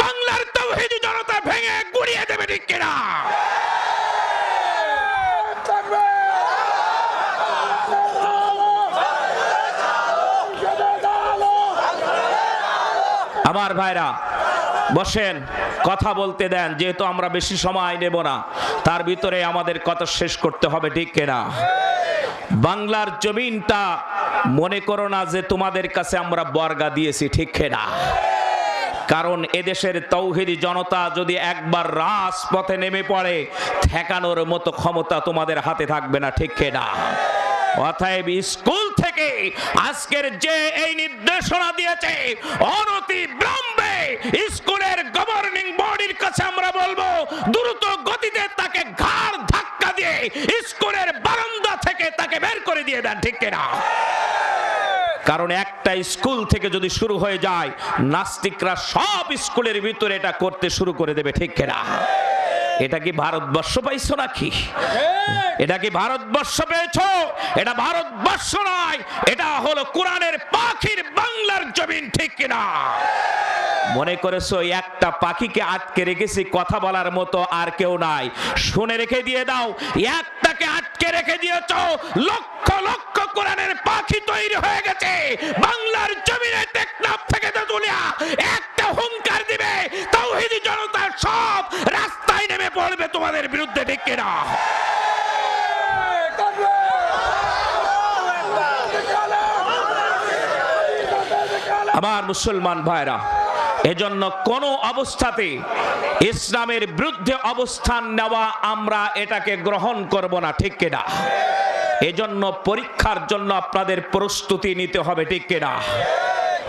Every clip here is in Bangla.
বাংলার তৌহিদি জনতা ভেঙে গুড়িয়ে দেবে ঠিক কিনা? আমার ভাইরা, বসেন, কথা বলতে দেন, যেহেতু আমরা বেশি সময় নেব না, তার ভিতরে আমাদের কথা শেষ করতে হবে ঠিক কিনা? বাংলার জমিনটা মনে করো না যে তোমাদের কাছে আমরা বর্গা দিয়েছি, ঠিক কিনা? কারণ এদেশের তৌহিদি জনতা যদি একবার রাজপথে নেমে পড়ে, ঠেকানোর মতো ক্ষমতা তোমাদের হাতে থাকবে না, ঠিক না অতএব স্কুল থেকে আজকের যে এই নির্দেশনা দিয়েছে, অনতি বিলম্বে স্কুলের গভর্নিং বডির কাছে আমরা বলব, দ্রুত গতিতে তাকে ঘাড় ধাক্কা দিয়ে স্কুলের বারান্দা থেকে তাকে বের করে দিয়ে দেন, ঠিক কিনা? কারণ একটা স্কুল থেকে যদি শুরু হয়ে যায়, নাস্তিকরা সব স্কুলের ভিতরে এটা করতে শুরু করে দেবে, ঠিক কেনা? এটা কি ভারতবর্ষ পাইছো নাকি? এটা কি ভারতবর্ষ পেয়েছ? এটা ভারতবর্ষ নয়, এটা হলো কোরআনের পাখির বাংলার জমিন, ঠিক কিনা? মনে করেছ, একটা পাখিকে আটকে রেখেছি, কথা বলার মতো আর কেউ নাই। শুনে রেখে দিয়ে দাও, একটাকে আটকে রেখে দিয়েছ, লক্ষ লক্ষ কোরআনের পাখি তৈরি হয়ে গেছে। বাংলার জমিনে টেকনাফ থেকে তেতুলিয়া, একটা হুঙ্কার দিবে তাওহিদি জনতা সব রাস্তায় নেমে পড়বে তোমাদের বিরুদ্ধে, ঠিক কিনা আমার মুসলমান ভাইরা, এজন্য কোন অবস্থাতে ইসলামের বিরুদ্ধে অবস্থান নেওয়া আমরা এটাকে গ্রহণ করব না, ঠিক কিনা এজন্য পরীক্ষার জন্য আপনাদের প্রস্তুতি নিতে হবে, ঠিক কিনা?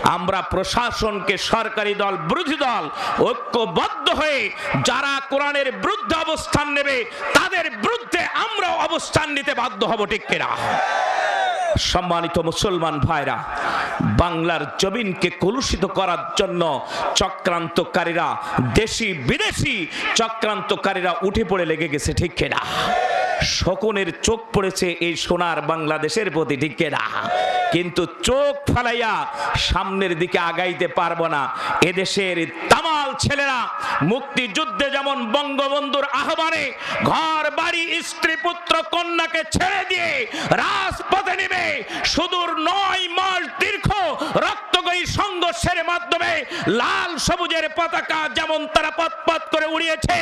আমরা প্রশাসনকে সরকারি দল, বিরোধী দল ঐক্যবদ্ধ হয়ে যারা কোরআনের বিরুদ্ধে অবস্থান নেবে, তাদের বিরুদ্ধে আমরাও অবস্থান নিতে বাধ্য হব, ঠিক কিনা? সম্মানিত মুসলমান ভাইরা, বাংলার জমিনকে কলুষিত করার জন্য চক্রান্তকারীরা দেশি বিদেশি চক্রান্তকারীরা উঠে পড়ে লেগে গেছে, ঠিক কিনা? শকুনের চোখ পড়েছে এই সোনার বাংলাদেশের প্রতি কিনা? কিন্তু চোখ ফালাইয়া সামনের দিকে আগাইতে পারব না। এদেশের তামাল ছেলেরা মুক্তিযুদ্ধে যেমন বঙ্গবন্ধুর আহ্বানে ঘর, বাড়ি, স্ত্রী, পুত্র, কন্যাকে ছেড়ে দিয়ে রাজপথে নেমে সুদূর নয় মাস দীর্ঘ রক্তগয়ী সংঘর্ষের মাধ্যমে লাল সবুজের পতাকা যেমন তারা পথ করে উড়িয়েছে,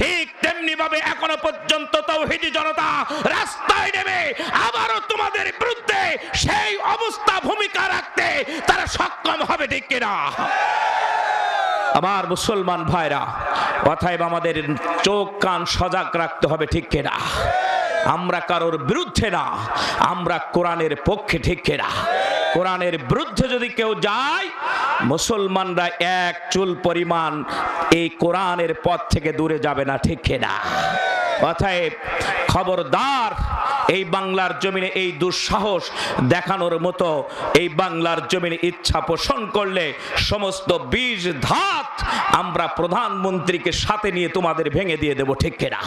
ঠিক তেমনি ভাবে এখনও পর্যন্ত তৌহিদি জনতা রাস্তায় নেমে আবারও তোমাদের বিরুদ্ধে সেই অবস্থা ভূমিকা রাখতে তারা সক্ষম হবে, ঠিক কিনা? আমার মুসলমান ভাইরা, অতএব আমাদের চোখ, কান সজাগ রাখতে হবে, ঠিক কিনা? আমরা কারোর বিরুদ্ধে না, আমরা কোরআনের পক্ষে, ঠিক কিনা? কোরআনের বিরুদ্ধে যদি কেউ যায়, মুসলমানরা এক চুল পরিমাণ এই কোরআনের পথ থেকে দূরে যাবে না, ঠিক না অতএব খবরদার, এই বাংলার জমিনে এই দুঃসাহস দেখানোর মতো এই বাংলার জমিনে ইচ্ছা পোষণ করলে সমস্ত বীজ ধাত আমরা প্রধানমন্ত্রীকে সাথে নিয়ে তোমাদের ভেঙে দিয়ে দেব, ঠিক কিনা?